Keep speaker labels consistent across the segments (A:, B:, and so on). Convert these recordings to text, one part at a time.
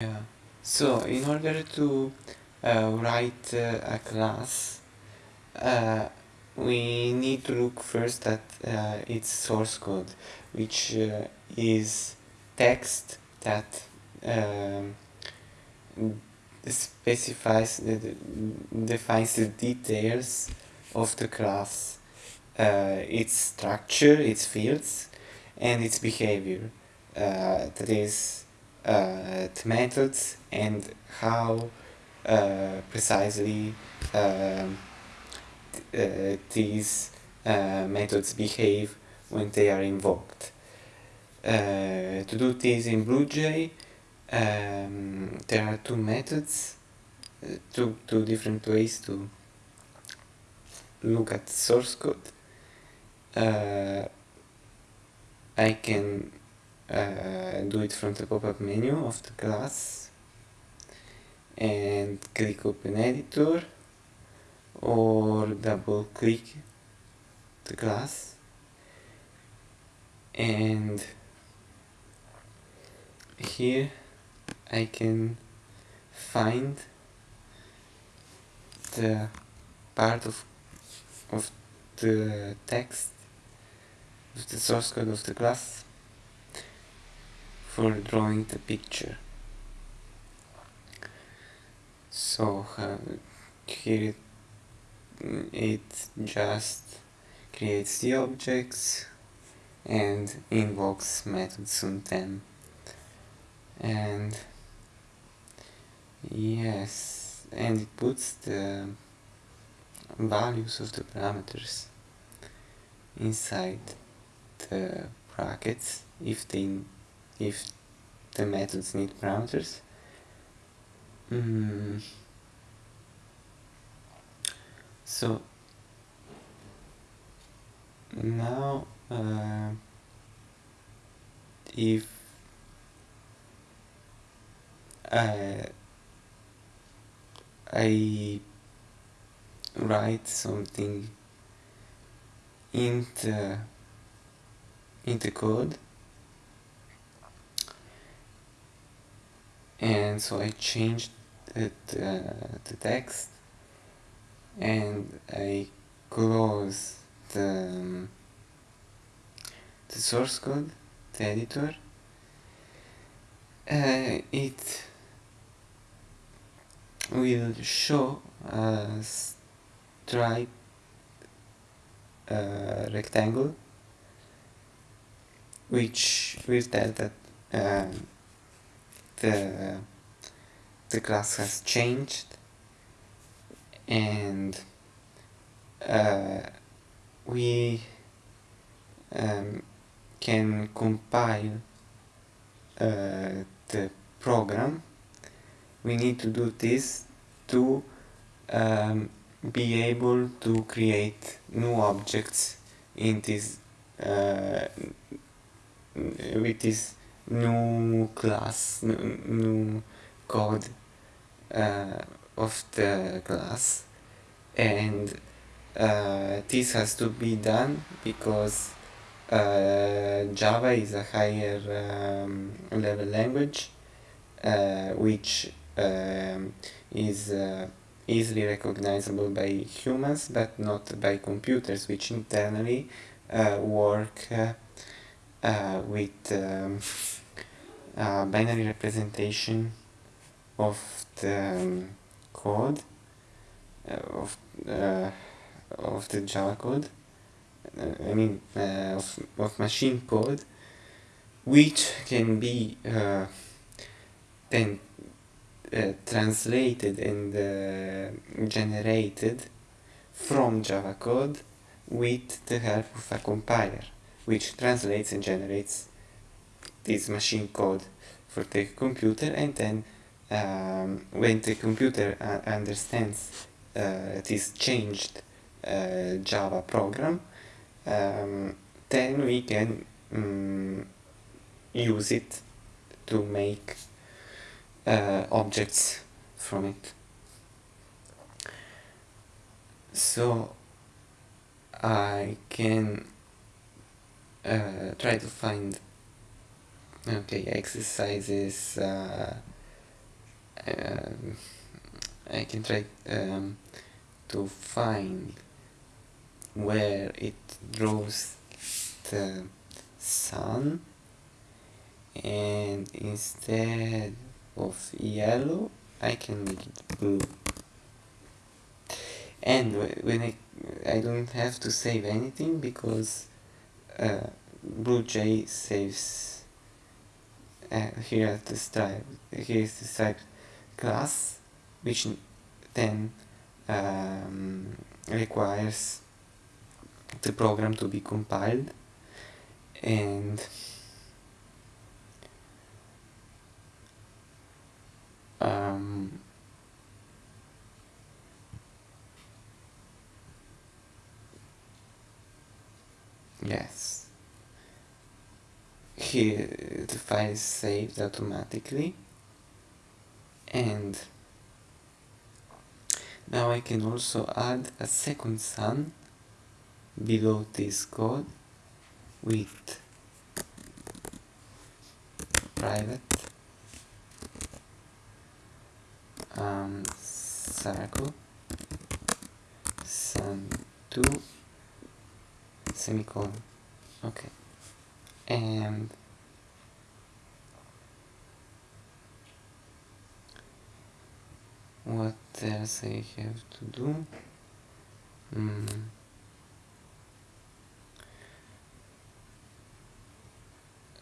A: Yeah. So in order to uh, write uh, a class, uh, we need to look first at uh, its source code, which uh, is text that um, specifies, the, defines the details of the class, uh, its structure, its fields, and its behavior. That is uh, methods and how uh, precisely um, uh, these methods behave when they are invoked. To do this in BlueJ, um, there are two methods, two, two different ways to look at source code. Uh, I can uh, do it from the pop-up menu of the class. And click open editor or double click the class. And here I can find the part of, of the text of the source code of the class for drawing the picture. So here it, it just creates the objects and invokes methods on them and yes and it puts the values of the parameters inside the brackets if they if the methods need parameters mm. so now uh, if uh, I write something in the in the code and so I changed uh, the text. And I close the, um, the source code, the editor. Uh, it will show a stripe uh, rectangle which will tell that um, the the class has changed and uh, we um, can compile uh, the program. We need to do this to um, be able to create new objects in this uh, with this new class new, code uh, of the class and uh, this has to be done because uh, Java is a higher um, level language uh, which um, is uh, easily recognizable by humans but not by computers which internally uh, work with um, binary representation of the um, code of of the Java code I mean of, of machine code which can be then uh, translated and uh, generated from Java code with the help of a compiler which translates and generates this machine code for the computer and then um, when the computer uh, understands uh, this changed uh, Java program um, then we can um, use it to make uh, objects from it. So I can uh, try to find okay exercises uh, um, I can try um, to find where it draws the sun and instead of yellow I can make it blue. And when I, I don't have to save anything because uh, BlueJ saves uh, here at the stripe here is the stripe class which then um, requires the program to be compiled. And um, yes here the file is saved automatically. And now I can also add a second sun below this code with private um, circle sun 2 semicolon. Okay and what else I have to do? Mm.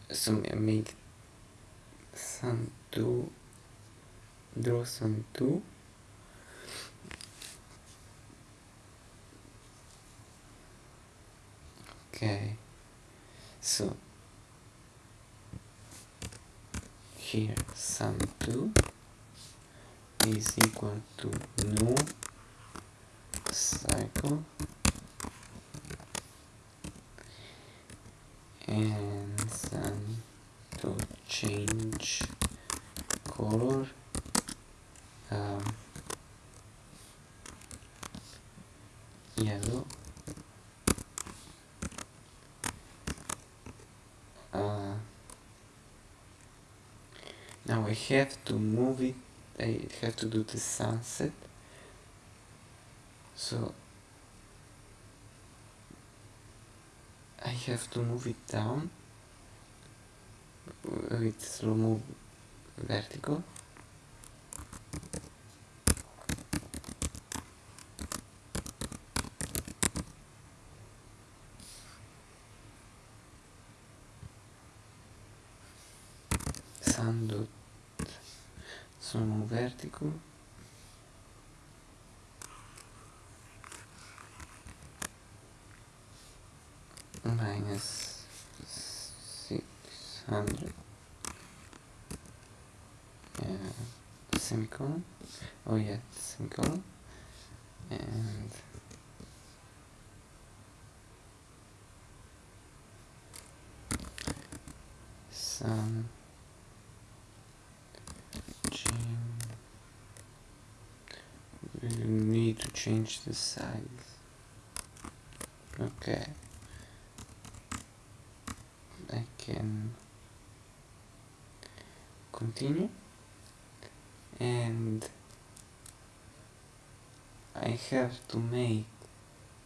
A: so make sun 2 draw sun 2 okay. So here sun2 is equal to new cycle. And sun to change color um, yellow uh, now I have to move it I have to do the sunset. So I have to move it down with slow move vertical sun dot slow move vertical minus 600 uh, semicolon oh yeah semicolon and some change. We need to change the size. Okay. I can continue and I have to make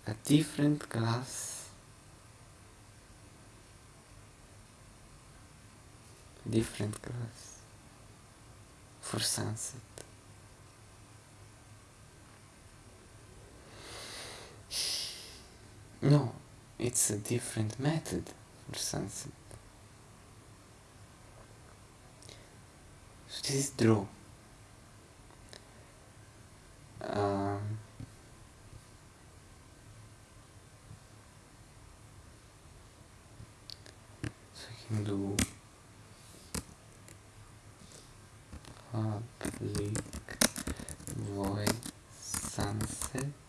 A: a different class different class for sunset. No it's a different method for sunset. So this is draw um, so I can do public void sunset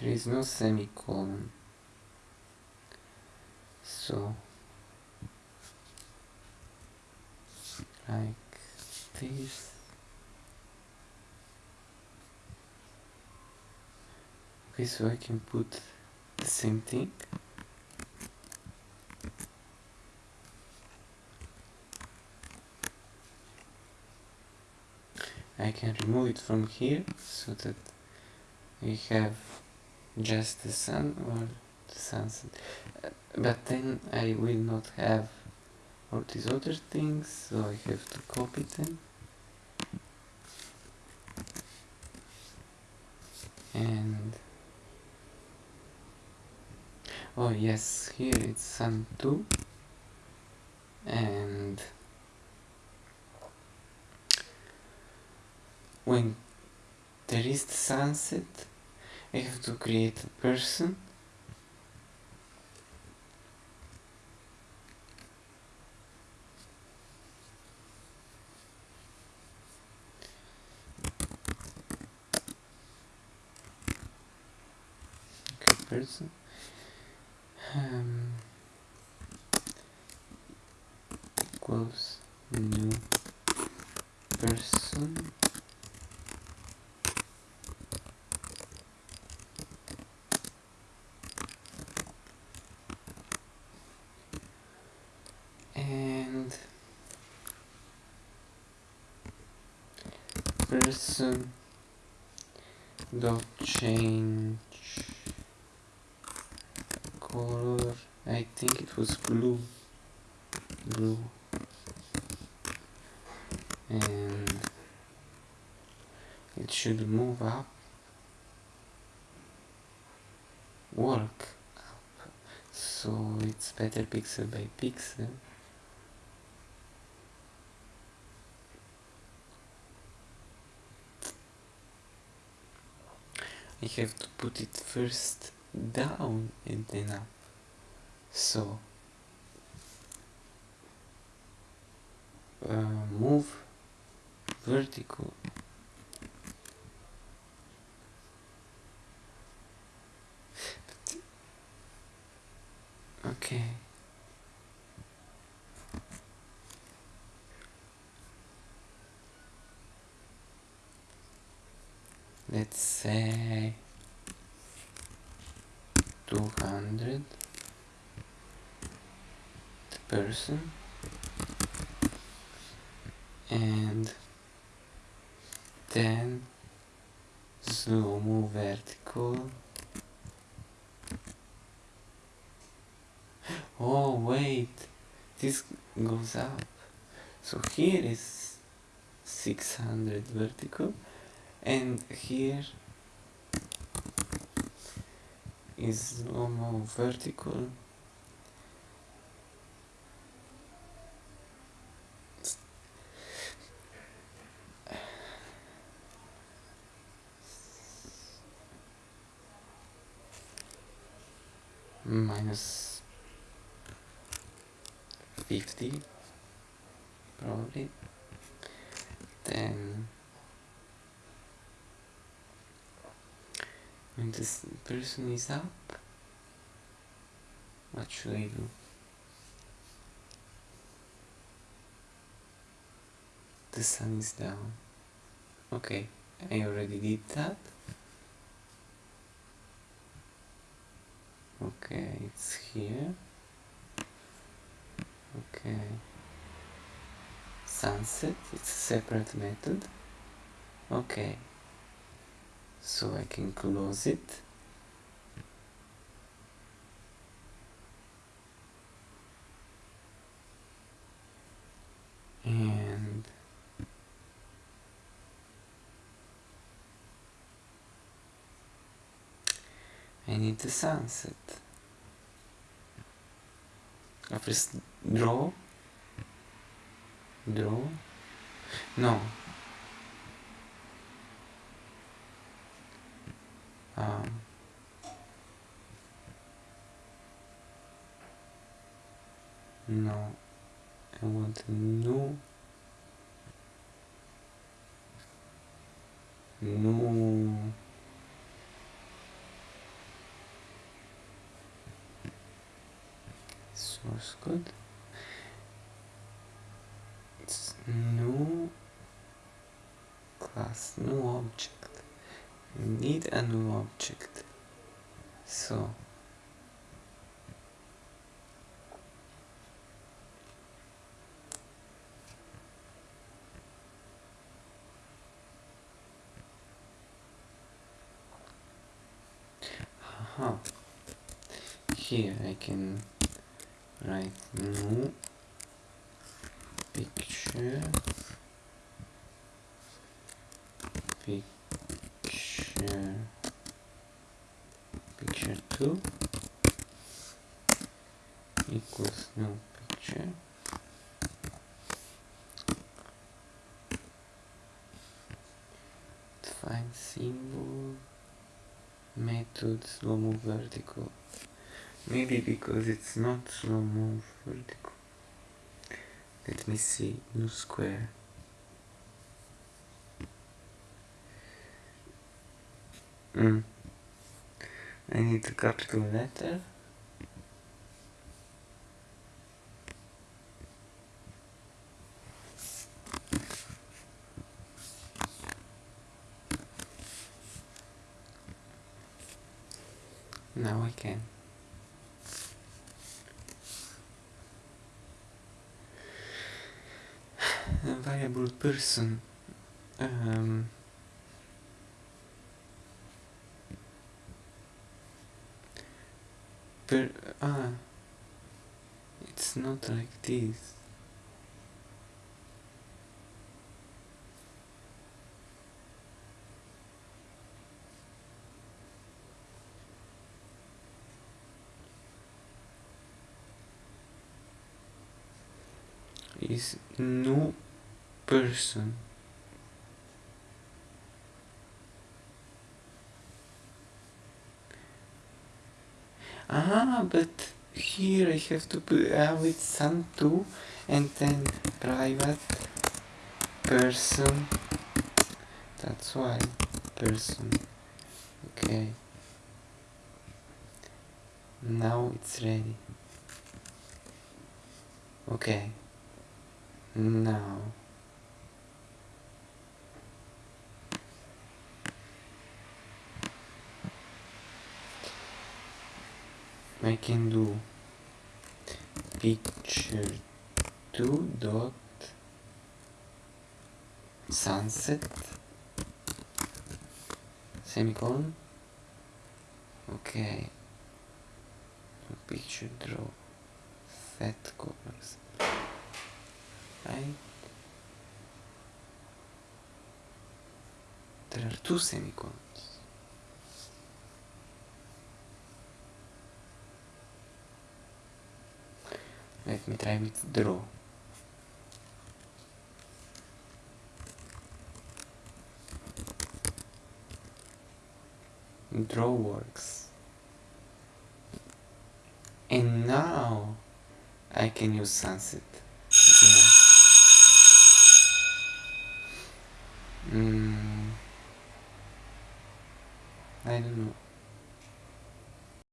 A: there is no semicolon so like this. Okay so I can put the same thing. I can remove it from here so that we have just the sun or the sunset uh, but then I will not have all these other things so I have to copy them. And oh yes here it's sun 2 and when there is the sunset I have to create a person. Person. Um, equals new person and person dot change. Color. I think it was blue. Blue. And it should move up. Work up. So it's better pixel by pixel I have to put it first down and then up. So uh, move vertical. Okay. Let's say 200 the person. And then zoom vertical. Oh wait. This goes up. So here is 600 vertical. And here is normal vertical. Minus 50 probably. Then when this person is up. What should I do? The sun is down. Okay I already did that. Okay it's here. Okay. Sunset it's a separate method. Okay so I can close it. And I need the sunset. I press draw. Draw. No Um, I want to know. No. Source code? It's no class no object need a new object so Aha. Here I can write new picture picture 2 equals new picture define symbol method slow move vertical maybe because it's not slow move vertical let me see new square mm. I need capital letter Now I can. A variable person. Um, per, ah, it's not like this. is no person ah but here I have to put uh, with sun2 and then private person. That's why person. Okay. Now it's ready. Okay. Now I can do. Picture 2 dot sunset. Semicolon okay picture draw. Set colors. Right? There are two semicolons. Me try with draw. Draw works. And now I can use sunset. You. Mm, I don't know.